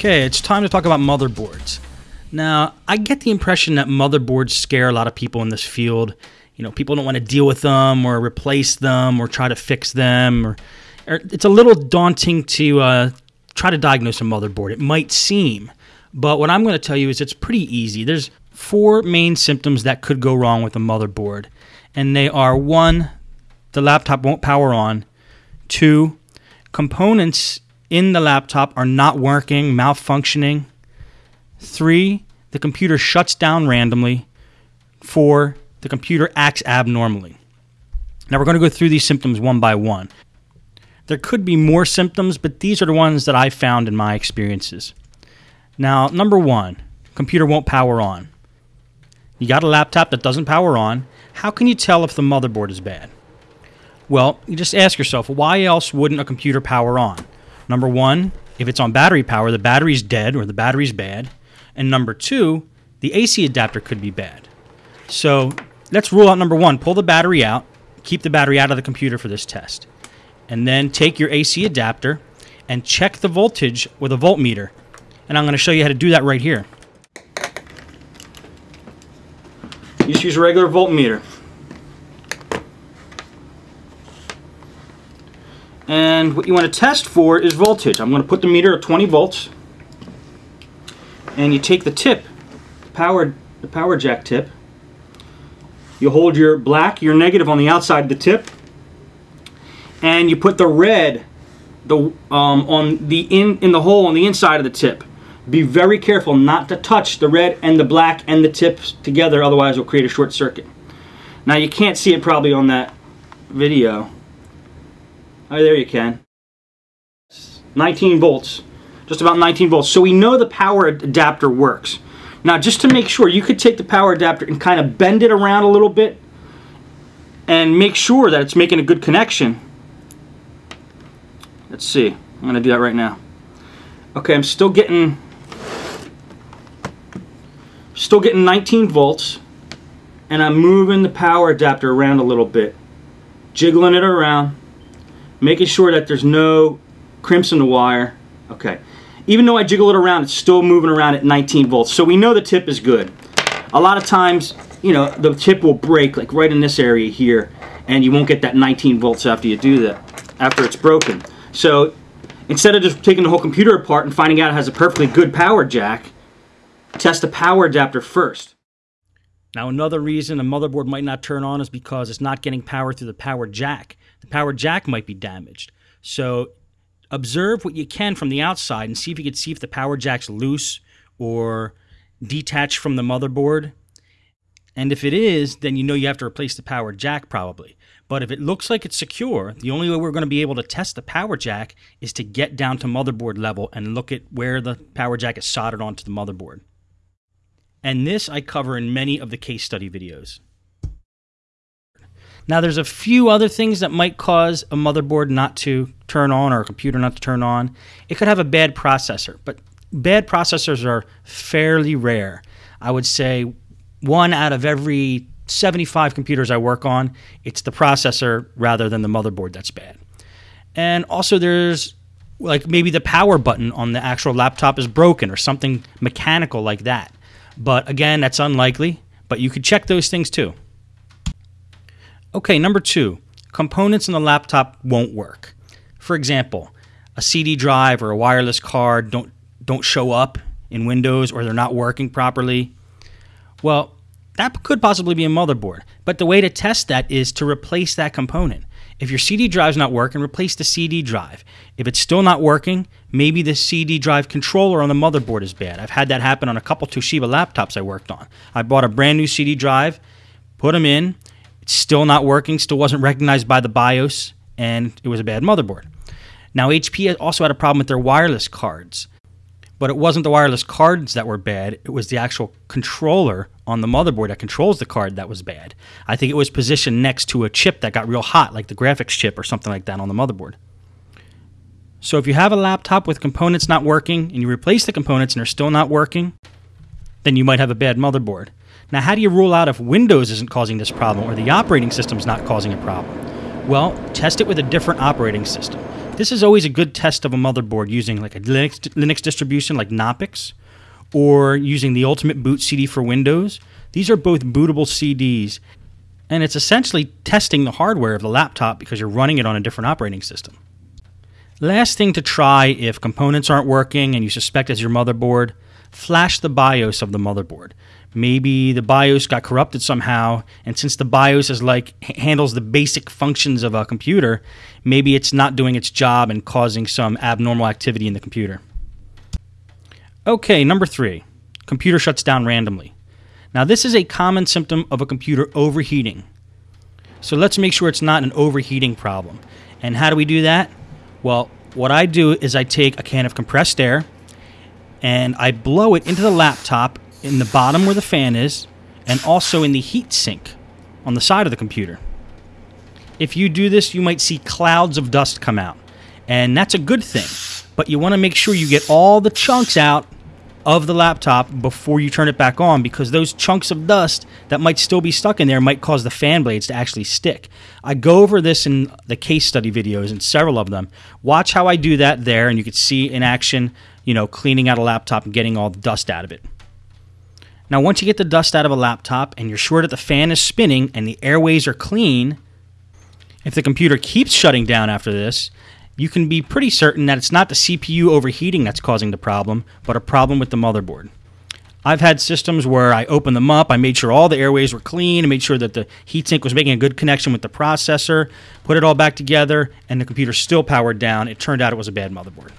Okay, it's time to talk about motherboards. Now, I get the impression that motherboards scare a lot of people in this field. You know, people don't want to deal with them or replace them or try to fix them. Or, or it's a little daunting to uh, try to diagnose a motherboard. It might seem, but what I'm going to tell you is it's pretty easy. There's four main symptoms that could go wrong with a motherboard, and they are one, the laptop won't power on. Two, components in the laptop are not working, malfunctioning. Three, the computer shuts down randomly. Four, the computer acts abnormally. Now we're going to go through these symptoms one by one. There could be more symptoms, but these are the ones that I found in my experiences. Now, number one, computer won't power on. You got a laptop that doesn't power on. How can you tell if the motherboard is bad? Well, you just ask yourself, why else wouldn't a computer power on? Number one, if it's on battery power, the battery's dead or the battery's bad. And number two, the AC adapter could be bad. So let's rule out number one pull the battery out, keep the battery out of the computer for this test. And then take your AC adapter and check the voltage with a voltmeter. And I'm going to show you how to do that right here. You just use a regular voltmeter. And what you want to test for is voltage. I'm going to put the meter at 20 volts. And you take the tip, the power, the power jack tip. You hold your black, your negative on the outside of the tip. And you put the red the, um, on the in, in the hole on the inside of the tip. Be very careful not to touch the red and the black and the tips together, otherwise it'll create a short circuit. Now you can't see it probably on that video. Oh, there you can. 19 volts. Just about 19 volts. So we know the power adapter works. Now, just to make sure, you could take the power adapter and kind of bend it around a little bit and make sure that it's making a good connection. Let's see. I'm going to do that right now. Okay, I'm still getting still getting 19 volts and I'm moving the power adapter around a little bit. Jiggling it around making sure that there's no crimps in the wire. Okay. Even though I jiggle it around, it's still moving around at 19 volts. So we know the tip is good. A lot of times, you know, the tip will break like right in this area here and you won't get that 19 volts after you do that, after it's broken. So instead of just taking the whole computer apart and finding out it has a perfectly good power jack, test the power adapter first. Now, another reason a motherboard might not turn on is because it's not getting power through the power jack. The power jack might be damaged. So, observe what you can from the outside and see if you can see if the power jack's loose or detached from the motherboard. And if it is, then you know you have to replace the power jack probably. But if it looks like it's secure, the only way we're going to be able to test the power jack is to get down to motherboard level and look at where the power jack is soldered onto the motherboard and this I cover in many of the case study videos. Now, there's a few other things that might cause a motherboard not to turn on or a computer not to turn on. It could have a bad processor, but bad processors are fairly rare. I would say one out of every 75 computers I work on, it's the processor rather than the motherboard that's bad. And also, there's like maybe the power button on the actual laptop is broken or something mechanical like that. But again, that's unlikely, but you could check those things too. Okay, number two, components in the laptop won't work. For example, a CD drive or a wireless card don't, don't show up in Windows or they're not working properly. Well, that could possibly be a motherboard, but the way to test that is to replace that component. If your CD drive's not working, replace the CD drive. If it's still not working, maybe the CD drive controller on the motherboard is bad. I've had that happen on a couple Toshiba laptops I worked on. I bought a brand new CD drive, put them in, still not working, still wasn't recognized by the BIOS, and it was a bad motherboard. Now, HP also had a problem with their wireless cards but it wasn't the wireless cards that were bad. It was the actual controller on the motherboard that controls the card that was bad. I think it was positioned next to a chip that got real hot, like the graphics chip or something like that on the motherboard. So if you have a laptop with components not working and you replace the components and they're still not working, then you might have a bad motherboard. Now, how do you rule out if Windows isn't causing this problem or the operating system is not causing a problem? Well, test it with a different operating system. This is always a good test of a motherboard using like a Linux, Linux distribution like Knoppix or using the Ultimate Boot CD for Windows. These are both bootable CDs, and it's essentially testing the hardware of the laptop because you're running it on a different operating system. Last thing to try if components aren't working and you suspect it's your motherboard, flash the BIOS of the motherboard. Maybe the BIOS got corrupted somehow, and since the BIOS is like handles the basic functions of a computer, maybe it's not doing its job and causing some abnormal activity in the computer. Okay, number three, computer shuts down randomly. Now, this is a common symptom of a computer overheating. So let's make sure it's not an overheating problem. And how do we do that? Well, what I do is I take a can of compressed air and I blow it into the laptop in the bottom where the fan is and also in the heat sink on the side of the computer. If you do this, you might see clouds of dust come out. And that's a good thing. But you want to make sure you get all the chunks out of the laptop before you turn it back on because those chunks of dust that might still be stuck in there might cause the fan blades to actually stick. I go over this in the case study videos and several of them. Watch how I do that there and you can see in action, you know, cleaning out a laptop and getting all the dust out of it. Now, once you get the dust out of a laptop and you're sure that the fan is spinning and the airways are clean, if the computer keeps shutting down after this, you can be pretty certain that it's not the CPU overheating that's causing the problem, but a problem with the motherboard. I've had systems where I opened them up, I made sure all the airways were clean, I made sure that the heatsink was making a good connection with the processor, put it all back together, and the computer still powered down. It turned out it was a bad motherboard.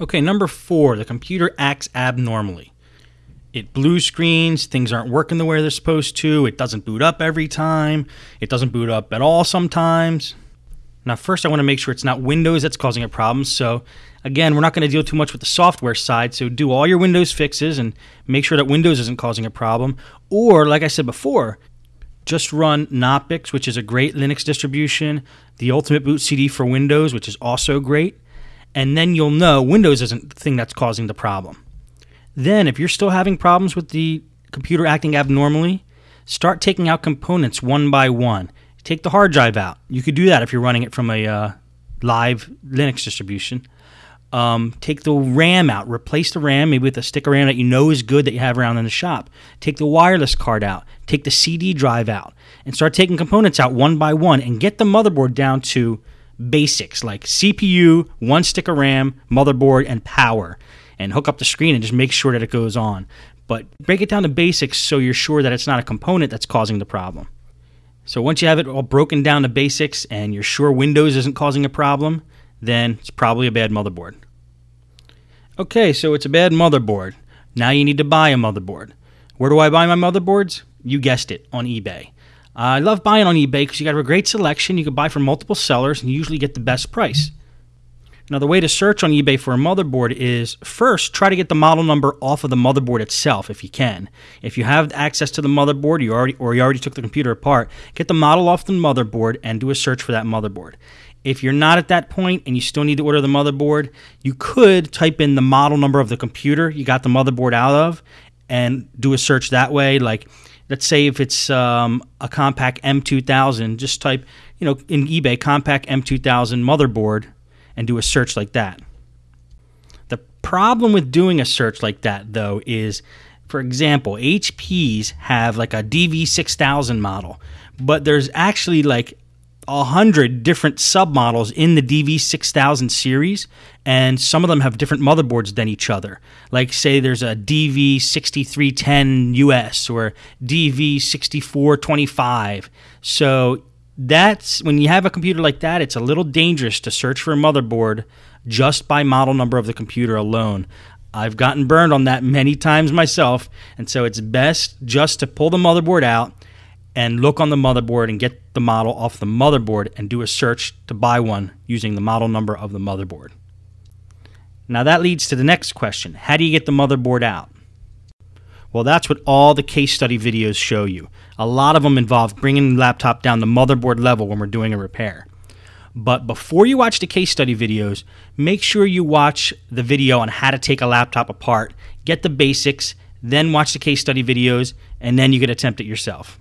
Okay, number four, the computer acts abnormally. It blue screens, things aren't working the way they're supposed to, it doesn't boot up every time, it doesn't boot up at all sometimes. Now, first, I want to make sure it's not Windows that's causing a problem. So, again, we're not going to deal too much with the software side. So, do all your Windows fixes and make sure that Windows isn't causing a problem. Or, like I said before, just run Knoppix, which is a great Linux distribution, the Ultimate Boot CD for Windows, which is also great. And then you'll know Windows isn't the thing that's causing the problem. Then, if you're still having problems with the computer acting abnormally, start taking out components one by one take the hard drive out. You could do that if you're running it from a uh, live Linux distribution. Um, take the RAM out, replace the RAM maybe with a stick of RAM that you know is good that you have around in the shop. Take the wireless card out, take the CD drive out, and start taking components out one by one and get the motherboard down to basics like CPU, one stick of RAM, motherboard, and power. And hook up the screen and just make sure that it goes on. But break it down to basics so you're sure that it's not a component that's causing the problem. So once you have it all broken down to basics and you're sure Windows isn't causing a problem, then it's probably a bad motherboard. Okay, so it's a bad motherboard. Now you need to buy a motherboard. Where do I buy my motherboards? You guessed it, on eBay. Uh, I love buying on eBay because you got a great selection. You can buy from multiple sellers and you usually get the best price. Now, the way to search on eBay for a motherboard is first try to get the model number off of the motherboard itself if you can. If you have access to the motherboard, you already or you already took the computer apart, get the model off the motherboard and do a search for that motherboard. If you're not at that point and you still need to order the motherboard, you could type in the model number of the computer you got the motherboard out of and do a search that way. Like, let's say if it's um, a Compaq M2000, just type, you know, in eBay Compaq M2000 motherboard and do a search like that. The problem with doing a search like that, though, is for example, HPs have like a DV6000 model, but there's actually like a hundred different submodels in the DV6000 series, and some of them have different motherboards than each other. Like, say, there's a DV6310 US or DV6425. So that's when you have a computer like that, it's a little dangerous to search for a motherboard just by model number of the computer alone. I've gotten burned on that many times myself, and so it's best just to pull the motherboard out and look on the motherboard and get the model off the motherboard and do a search to buy one using the model number of the motherboard. Now that leads to the next question How do you get the motherboard out? Well, that's what all the case study videos show you. A lot of them involve bringing the laptop down the motherboard level when we're doing a repair. But before you watch the case study videos, make sure you watch the video on how to take a laptop apart, get the basics, then watch the case study videos, and then you can attempt it yourself.